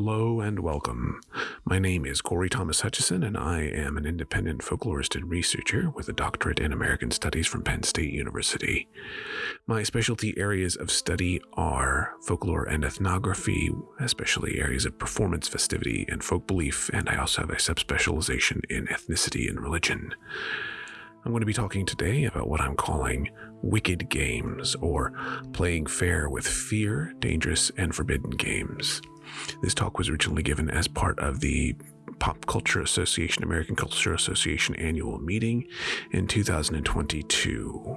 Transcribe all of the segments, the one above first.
Hello and welcome. My name is Corey Thomas Hutchison, and I am an independent folklorist and researcher with a doctorate in American Studies from Penn State University. My specialty areas of study are folklore and ethnography, especially areas of performance, festivity, and folk belief, and I also have a subspecialization in ethnicity and religion. I'm going to be talking today about what I'm calling wicked games, or playing fair with fear, dangerous, and forbidden games. This talk was originally given as part of the Pop Culture Association, American Culture Association annual meeting in 2022.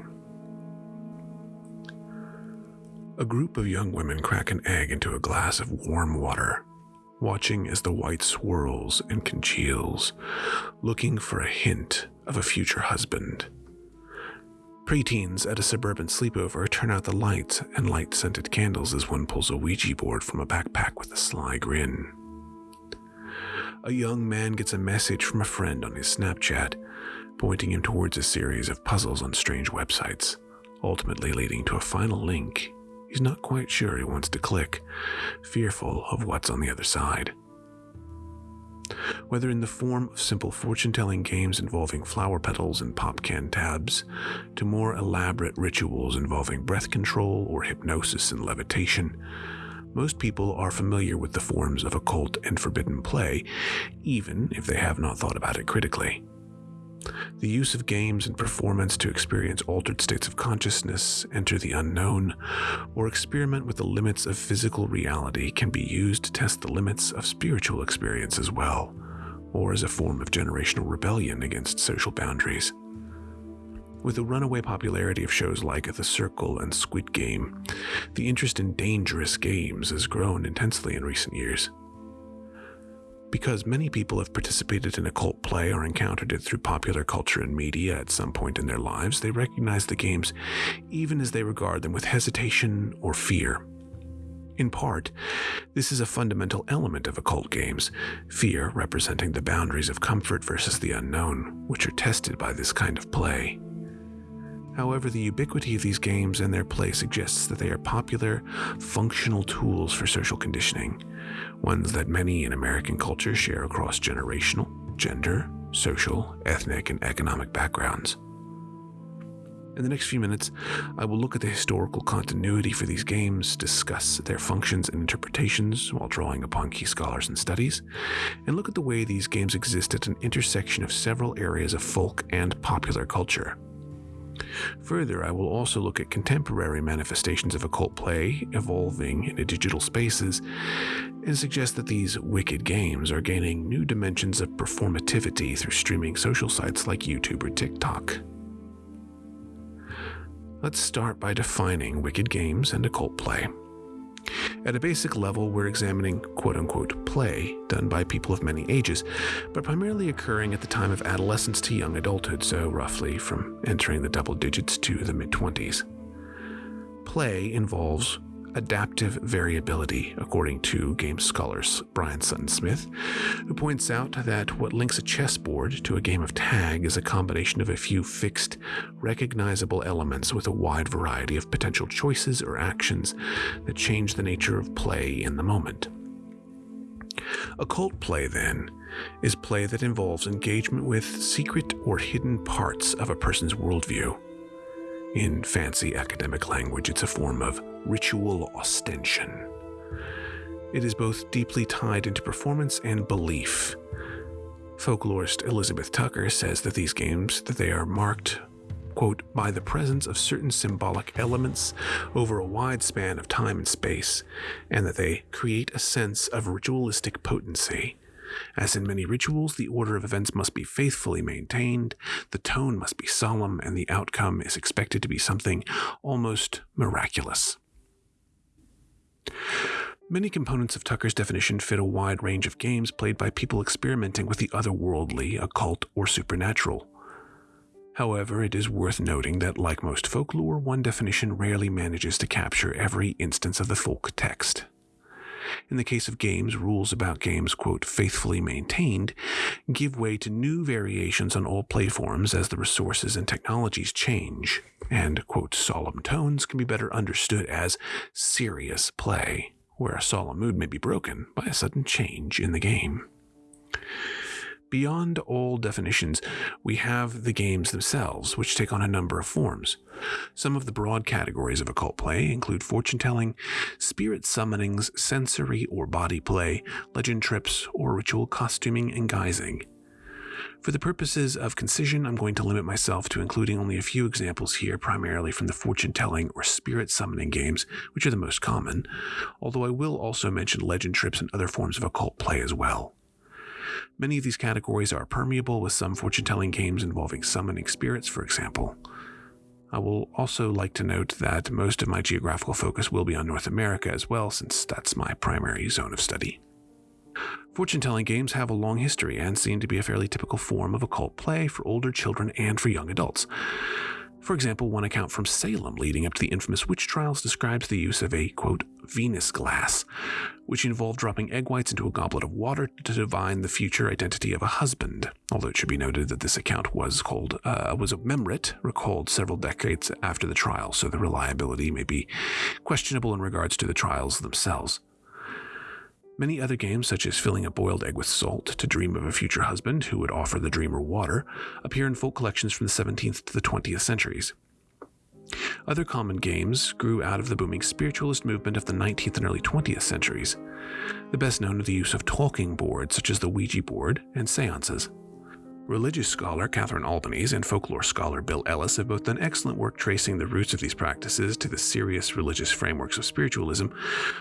A group of young women crack an egg into a glass of warm water, watching as the white swirls and congeals, looking for a hint of a future husband. Preteens at a suburban sleepover turn out the lights and light scented candles as one pulls a Ouija board from a backpack with a sly grin. A young man gets a message from a friend on his Snapchat, pointing him towards a series of puzzles on strange websites, ultimately leading to a final link he's not quite sure he wants to click, fearful of what's on the other side whether in the form of simple fortune telling games involving flower petals and pop can tabs, to more elaborate rituals involving breath control or hypnosis and levitation. Most people are familiar with the forms of occult and forbidden play, even if they have not thought about it critically. The use of games and performance to experience altered states of consciousness, enter the unknown, or experiment with the limits of physical reality can be used to test the limits of spiritual experience as well, or as a form of generational rebellion against social boundaries. With the runaway popularity of shows like The Circle and Squid Game, the interest in dangerous games has grown intensely in recent years. Because many people have participated in occult play or encountered it through popular culture and media at some point in their lives, they recognize the games even as they regard them with hesitation or fear. In part, this is a fundamental element of occult games, fear representing the boundaries of comfort versus the unknown, which are tested by this kind of play. However, the ubiquity of these games and their play suggests that they are popular, functional tools for social conditioning, ones that many in American culture share across generational, gender, social, ethnic, and economic backgrounds. In the next few minutes, I will look at the historical continuity for these games, discuss their functions and interpretations while drawing upon key scholars and studies, and look at the way these games exist at an intersection of several areas of folk and popular culture. Further, I will also look at contemporary manifestations of occult play evolving into digital spaces and suggest that these wicked games are gaining new dimensions of performativity through streaming social sites like YouTube or TikTok. Let's start by defining wicked games and occult play. At a basic level, we're examining quote unquote play done by people of many ages, but primarily occurring at the time of adolescence to young adulthood, so roughly from entering the double digits to the mid 20s. Play involves adaptive variability, according to game scholars Brian Sutton Smith, who points out that what links a chessboard to a game of tag is a combination of a few fixed, recognizable elements with a wide variety of potential choices or actions that change the nature of play in the moment. Occult play, then, is play that involves engagement with secret or hidden parts of a person's worldview. In fancy academic language, it's a form of ritual ostension. It is both deeply tied into performance and belief. Folklorist Elizabeth Tucker says that these games that they are marked quote, by the presence of certain symbolic elements over a wide span of time and space, and that they create a sense of ritualistic potency. As in many rituals, the order of events must be faithfully maintained, the tone must be solemn, and the outcome is expected to be something almost miraculous. Many components of Tucker's definition fit a wide range of games played by people experimenting with the otherworldly, occult, or supernatural. However, it is worth noting that, like most folklore, one definition rarely manages to capture every instance of the folk text. In the case of games, rules about games, quote, faithfully maintained, give way to new variations on all playforms as the resources and technologies change, and, quote, solemn tones can be better understood as serious play where a solemn mood may be broken by a sudden change in the game. Beyond all definitions, we have the games themselves, which take on a number of forms. Some of the broad categories of occult play include fortune telling, spirit summonings, sensory or body play, legend trips, or ritual costuming and guising. For the purposes of concision, I'm going to limit myself to including only a few examples here, primarily from the fortune telling or spirit summoning games, which are the most common, although I will also mention legend trips and other forms of occult play as well. Many of these categories are permeable, with some fortune telling games involving summoning spirits, for example. I will also like to note that most of my geographical focus will be on North America as well, since that's my primary zone of study. Fortune telling games have a long history and seem to be a fairly typical form of occult play for older children and for young adults. For example, one account from Salem leading up to the infamous witch trials describes the use of a, quote, Venus glass, which involved dropping egg whites into a goblet of water to divine the future identity of a husband. Although it should be noted that this account was called uh, was a memorite recalled several decades after the trial, so the reliability may be questionable in regards to the trials themselves. Many other games, such as filling a boiled egg with salt to dream of a future husband who would offer the dreamer water, appear in folk collections from the 17th to the 20th centuries. Other common games grew out of the booming spiritualist movement of the 19th and early 20th centuries. The best known are the use of talking boards, such as the Ouija board, and seances. Religious scholar Catherine Albanese and folklore scholar Bill Ellis have both done excellent work tracing the roots of these practices to the serious religious frameworks of spiritualism,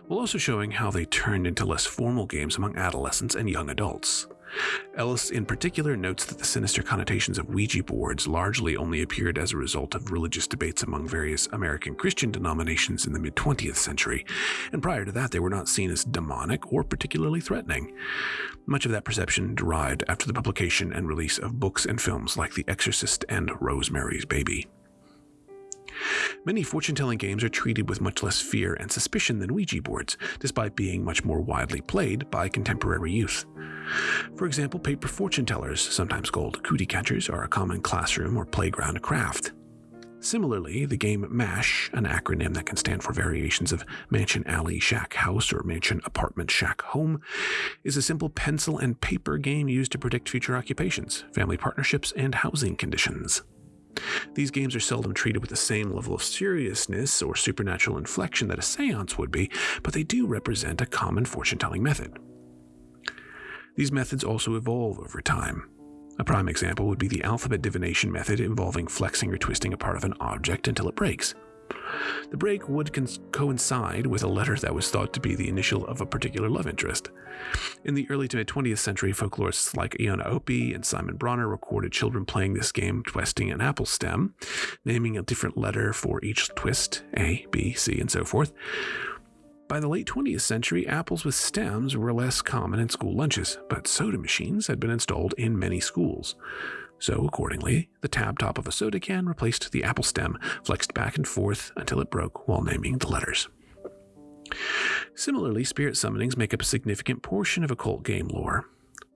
while also showing how they turned into less formal games among adolescents and young adults. Ellis, in particular, notes that the sinister connotations of Ouija boards largely only appeared as a result of religious debates among various American Christian denominations in the mid 20th century, and prior to that, they were not seen as demonic or particularly threatening. Much of that perception derived after the publication and release of books and films like The Exorcist and Rosemary's Baby. Many fortune telling games are treated with much less fear and suspicion than Ouija boards, despite being much more widely played by contemporary youth. For example, paper fortune tellers, sometimes called cootie catchers, are a common classroom or playground craft. Similarly, the game MASH, an acronym that can stand for variations of Mansion Alley Shack House or Mansion Apartment Shack Home, is a simple pencil and paper game used to predict future occupations, family partnerships, and housing conditions. These games are seldom treated with the same level of seriousness or supernatural inflection that a seance would be, but they do represent a common fortune telling method. These methods also evolve over time. A prime example would be the alphabet divination method involving flexing or twisting a part of an object until it breaks. The break would coincide with a letter that was thought to be the initial of a particular love interest. In the early to mid 20th century, folklorists like Iona Opie and Simon Bronner recorded children playing this game twisting an apple stem, naming a different letter for each twist A, B, C, and so forth. By the late 20th century, apples with stems were less common in school lunches, but soda machines had been installed in many schools. So, accordingly, the tab top of a soda can replaced the apple stem, flexed back and forth until it broke while naming the letters. Similarly, spirit summonings make up a significant portion of occult game lore.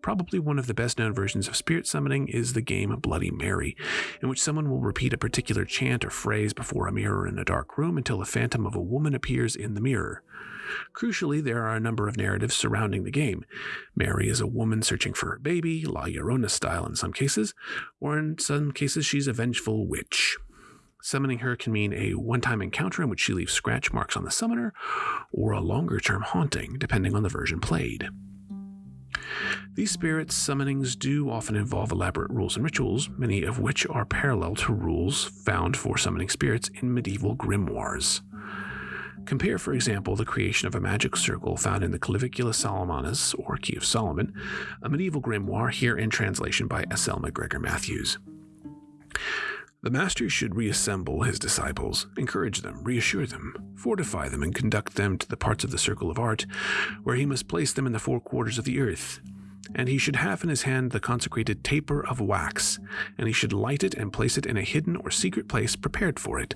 Probably one of the best known versions of spirit summoning is the game Bloody Mary, in which someone will repeat a particular chant or phrase before a mirror in a dark room until a phantom of a woman appears in the mirror. Crucially, there are a number of narratives surrounding the game. Mary is a woman searching for her baby, La Llorona style in some cases, or in some cases, she's a vengeful witch. Summoning her can mean a one time encounter in which she leaves scratch marks on the summoner, or a longer term haunting, depending on the version played. These spirits summonings do often involve elaborate rules and rituals, many of which are parallel to rules found for summoning spirits in medieval grimoires. Compare, for example, the creation of a magic circle found in the Clavicula Solomonis, or Key of Solomon, a medieval grimoire here in translation by S. L. MacGregor Mathers. The master should reassemble his disciples, encourage them, reassure them, fortify them, and conduct them to the parts of the circle of art where he must place them in the four quarters of the earth, and he should have in his hand the consecrated taper of wax, and he should light it and place it in a hidden or secret place prepared for it.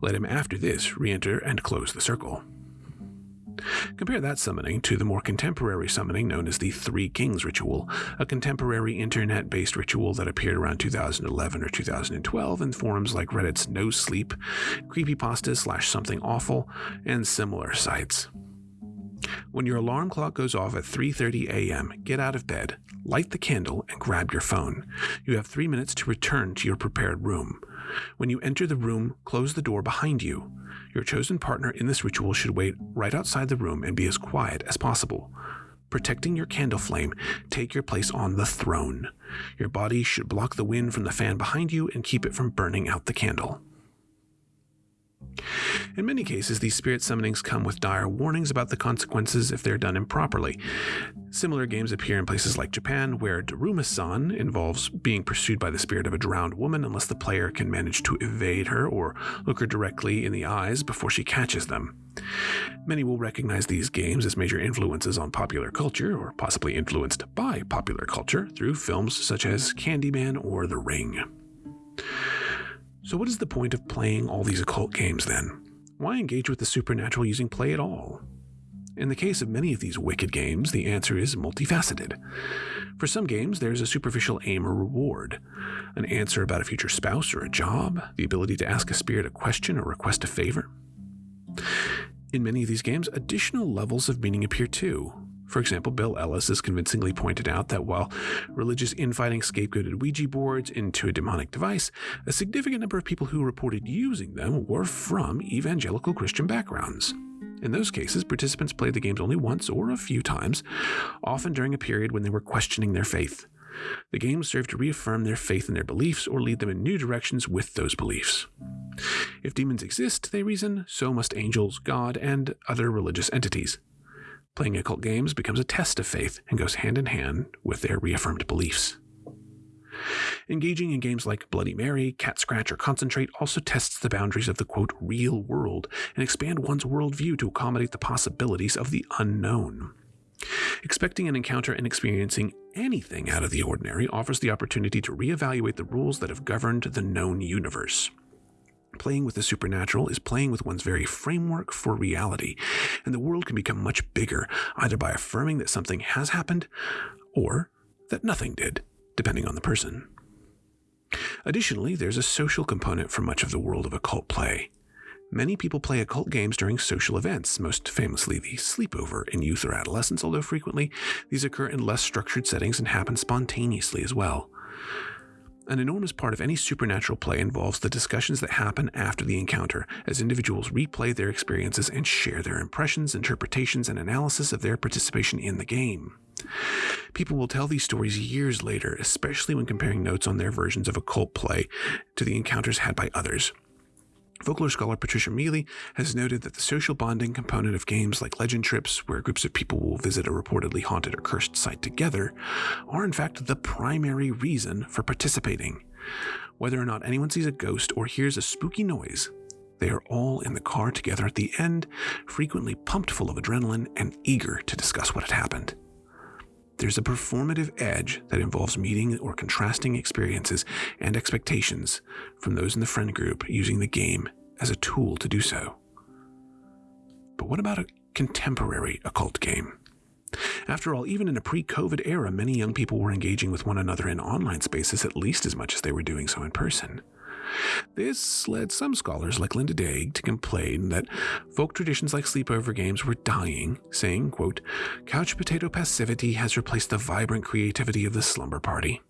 Let him after this re enter and close the circle. Compare that summoning to the more contemporary summoning known as the Three Kings ritual, a contemporary internet based ritual that appeared around 2011 or 2012 in forums like Reddit's No Sleep, Creepypasta slash Something Awful, and similar sites. When your alarm clock goes off at 3:30 a.m., get out of bed, light the candle, and grab your phone. You have 3 minutes to return to your prepared room. When you enter the room, close the door behind you. Your chosen partner in this ritual should wait right outside the room and be as quiet as possible. Protecting your candle flame, take your place on the throne. Your body should block the wind from the fan behind you and keep it from burning out the candle. In many cases, these spirit summonings come with dire warnings about the consequences if they're done improperly. Similar games appear in places like Japan, where Daruma-san involves being pursued by the spirit of a drowned woman unless the player can manage to evade her or look her directly in the eyes before she catches them. Many will recognize these games as major influences on popular culture, or possibly influenced by popular culture, through films such as Candyman or The Ring. So, what is the point of playing all these occult games then? Why engage with the supernatural using play at all? In the case of many of these wicked games, the answer is multifaceted. For some games, there's a superficial aim or reward an answer about a future spouse or a job, the ability to ask a spirit a question or request a favor. In many of these games, additional levels of meaning appear too, for example, Bill Ellis has convincingly pointed out that while religious infighting scapegoated Ouija boards into a demonic device, a significant number of people who reported using them were from evangelical Christian backgrounds. In those cases, participants played the games only once or a few times, often during a period when they were questioning their faith. The games served to reaffirm their faith in their beliefs or lead them in new directions with those beliefs. If demons exist, they reason, so must angels, God, and other religious entities. Playing occult games becomes a test of faith and goes hand in hand with their reaffirmed beliefs. Engaging in games like Bloody Mary, Cat Scratch, or Concentrate also tests the boundaries of the quote real world and expand one's worldview to accommodate the possibilities of the unknown. Expecting an encounter and experiencing anything out of the ordinary offers the opportunity to reevaluate the rules that have governed the known universe. Playing with the supernatural is playing with one's very framework for reality, and the world can become much bigger either by affirming that something has happened or that nothing did, depending on the person. Additionally, there's a social component for much of the world of occult play. Many people play occult games during social events, most famously the sleepover in youth or adolescence, although frequently these occur in less structured settings and happen spontaneously as well. An enormous part of any supernatural play involves the discussions that happen after the encounter, as individuals replay their experiences and share their impressions, interpretations, and analysis of their participation in the game. People will tell these stories years later, especially when comparing notes on their versions of occult play to the encounters had by others. Folklore scholar Patricia Meley has noted that the social bonding component of games like legend trips, where groups of people will visit a reportedly haunted or cursed site together, are in fact the primary reason for participating. Whether or not anyone sees a ghost or hears a spooky noise, they are all in the car together at the end, frequently pumped full of adrenaline and eager to discuss what had happened. There's a performative edge that involves meeting or contrasting experiences and expectations from those in the friend group using the game as a tool to do so. But what about a contemporary occult game? After all, even in a pre COVID era, many young people were engaging with one another in online spaces at least as much as they were doing so in person. This led some scholars like Linda Dégh to complain that folk traditions like sleepover games were dying, saying, quote, couch potato passivity has replaced the vibrant creativity of the slumber party.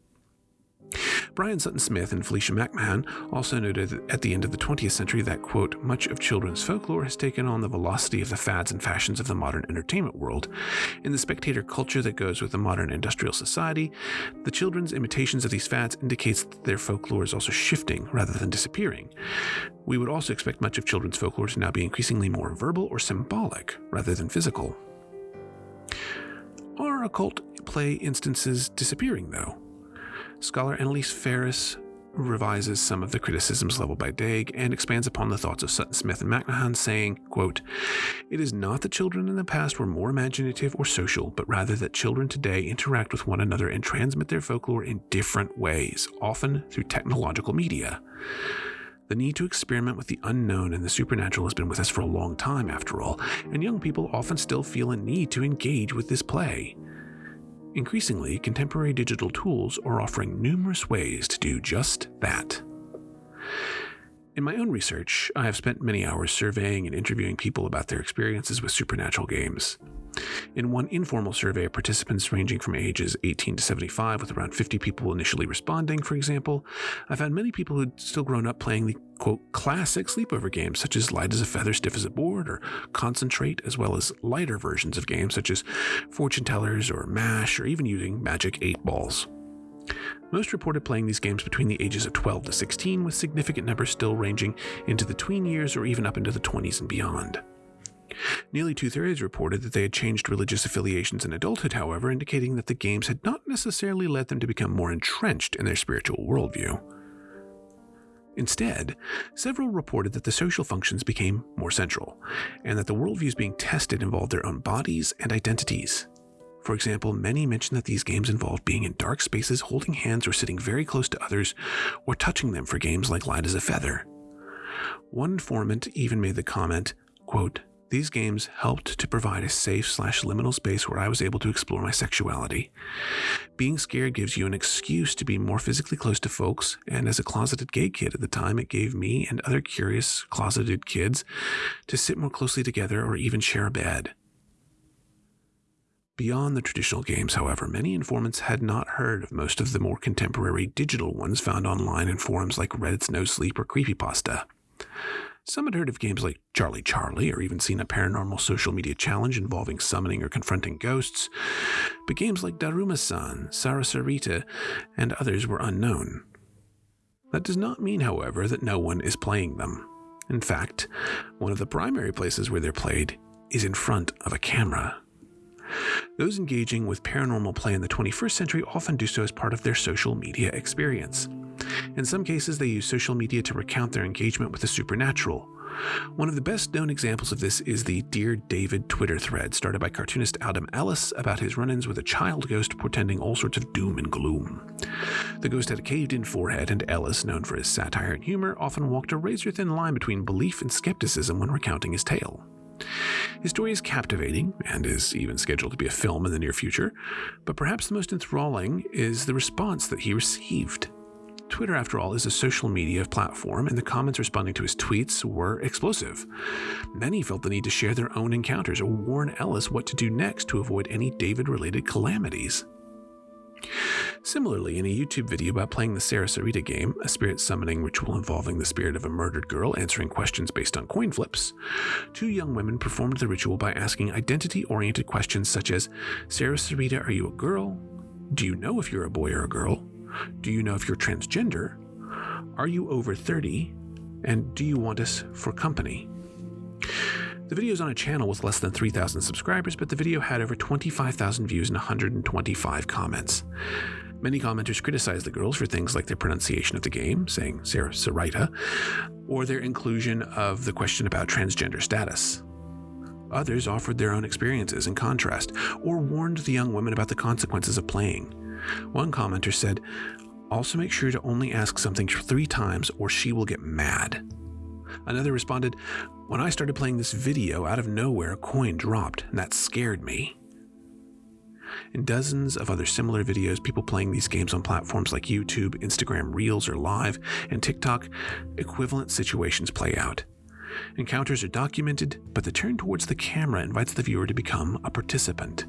Brian Sutton Smith and Felicia McMahon also noted at the end of the 20th century that, quote, much of children's folklore has taken on the velocity of the fads and fashions of the modern entertainment world. In the spectator culture that goes with the modern industrial society, the children's imitations of these fads indicates that their folklore is also shifting rather than disappearing. We would also expect much of children's folklore to now be increasingly more verbal or symbolic rather than physical. Are occult play instances disappearing, though? Scholar Annalise Ferris revises some of the criticisms leveled by Dégh and expands upon the thoughts of Sutton Smith and McMahon, saying, quote, It is not that children in the past were more imaginative or social, but rather that children today interact with one another and transmit their folklore in different ways, often through technological media. The need to experiment with the unknown and the supernatural has been with us for a long time, after all, and young people often still feel a need to engage with this play. Increasingly, contemporary digital tools are offering numerous ways to do just that. In my own research, I have spent many hours surveying and interviewing people about their experiences with supernatural games. In one informal survey of participants ranging from ages 18 to 75, with around 50 people initially responding, for example, I found many people who'd still grown up playing the quote classic sleepover games such as Light as a Feather, Stiff as a Board, or Concentrate, as well as lighter versions of games such as Fortune Tellers or MASH, or even using Magic 8 Balls. Most reported playing these games between the ages of 12 to 16, with significant numbers still ranging into the tween years or even up into the 20s and beyond. Nearly two thirds reported that they had changed religious affiliations in adulthood, however, indicating that the games had not necessarily led them to become more entrenched in their spiritual worldview. Instead, several reported that the social functions became more central, and that the worldviews being tested involved their own bodies and identities. For example, many mentioned that these games involved being in dark spaces, holding hands, or sitting very close to others, or touching them for games like Light as a Feather. One informant even made the comment, quote, these games helped to provide a safe slash liminal space where I was able to explore my sexuality. Being scared gives you an excuse to be more physically close to folks, and as a closeted gay kid at the time, it gave me and other curious closeted kids to sit more closely together or even share a bed. Beyond the traditional games, however, many informants had not heard of most of the more contemporary digital ones found online in forums like Reddit's No Sleep or Creepypasta. Some had heard of games like Charlie Charlie or even seen a paranormal social media challenge involving summoning or confronting ghosts, but games like Daruma-san, Sarasarita, and others were unknown. That does not mean, however, that no one is playing them. In fact, one of the primary places where they're played is in front of a camera. Those engaging with paranormal play in the 21st century often do so as part of their social media experience. In some cases, they use social media to recount their engagement with the supernatural. One of the best known examples of this is the Dear David Twitter thread started by cartoonist Adam Ellis about his run ins with a child ghost portending all sorts of doom and gloom. The ghost had a caved in forehead, and Ellis, known for his satire and humor, often walked a razor thin line between belief and skepticism when recounting his tale. His story is captivating and is even scheduled to be a film in the near future, but perhaps the most enthralling is the response that he received. Twitter, after all, is a social media platform, and the comments responding to his tweets were explosive. Many felt the need to share their own encounters or warn Ellis what to do next to avoid any David related calamities. Similarly, in a YouTube video about playing the Sarasarita game, a spirit summoning ritual involving the spirit of a murdered girl answering questions based on coin flips, two young women performed the ritual by asking identity oriented questions such as Sarasarita, are you a girl? Do you know if you're a boy or a girl? Do you know if you're transgender? Are you over 30? And do you want us for company? The video is on a channel with less than 3,000 subscribers, but the video had over 25,000 views and 125 comments. Many commenters criticized the girls for things like their pronunciation of the game, saying Sarah Sarita, or their inclusion of the question about transgender status. Others offered their own experiences in contrast, or warned the young women about the consequences of playing. One commenter said, Also make sure to only ask something three times or she will get mad. Another responded, When I started playing this video, out of nowhere a coin dropped, and that scared me. In dozens of other similar videos, people playing these games on platforms like YouTube, Instagram Reels or Live, and TikTok, equivalent situations play out. Encounters are documented, but the turn towards the camera invites the viewer to become a participant.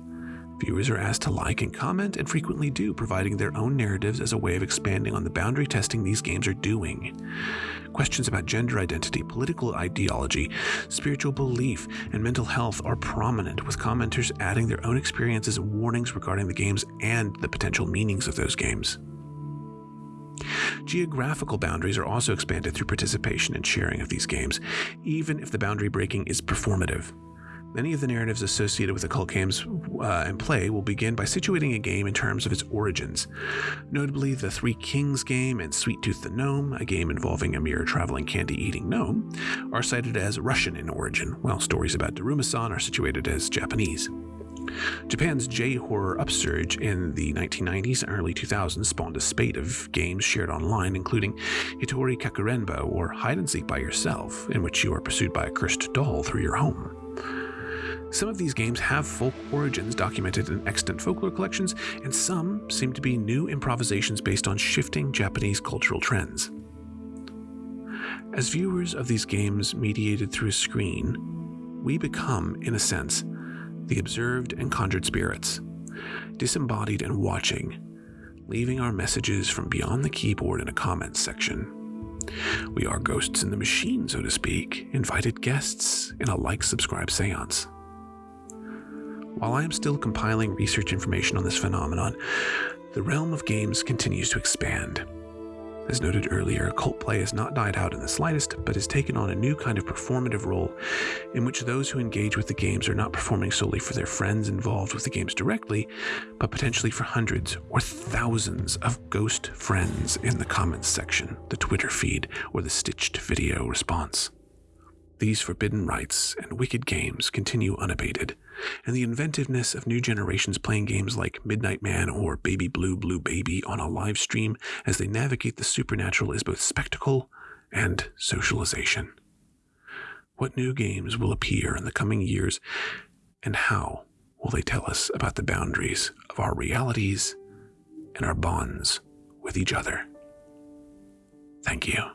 Viewers are asked to like and comment, and frequently do, providing their own narratives as a way of expanding on the boundary testing these games are doing. Questions about gender identity, political ideology, spiritual belief, and mental health are prominent, with commenters adding their own experiences and warnings regarding the games and the potential meanings of those games. Geographical boundaries are also expanded through participation and sharing of these games, even if the boundary breaking is performative. Many of the narratives associated with occult games uh, and play will begin by situating a game in terms of its origins. Notably, the Three Kings game and Sweet Tooth the Gnome, a game involving a mere traveling candy eating gnome, are cited as Russian in origin, while stories about Daruma-san are situated as Japanese. Japan's J horror upsurge in the 1990s and early 2000s spawned a spate of games shared online, including Hitori Kakurenbo or Hide and Seek by Yourself, in which you are pursued by a cursed doll through your home. Some of these games have folk origins documented in extant folklore collections, and some seem to be new improvisations based on shifting Japanese cultural trends. As viewers of these games mediated through a screen, we become, in a sense, the observed and conjured spirits, disembodied and watching, leaving our messages from beyond the keyboard in a comments section. We are ghosts in the machine, so to speak, invited guests in a like subscribe seance. While I am still compiling research information on this phenomenon, the realm of games continues to expand. As noted earlier, cult play has not died out in the slightest, but has taken on a new kind of performative role in which those who engage with the games are not performing solely for their friends involved with the games directly, but potentially for hundreds or thousands of ghost friends in the comments section, the Twitter feed, or the stitched video response. These forbidden rites and wicked games continue unabated, and the inventiveness of new generations playing games like Midnight Man or Baby Blue Blue Baby on a live stream as they navigate the supernatural is both spectacle and socialization. What new games will appear in the coming years, and how will they tell us about the boundaries of our realities and our bonds with each other? Thank you.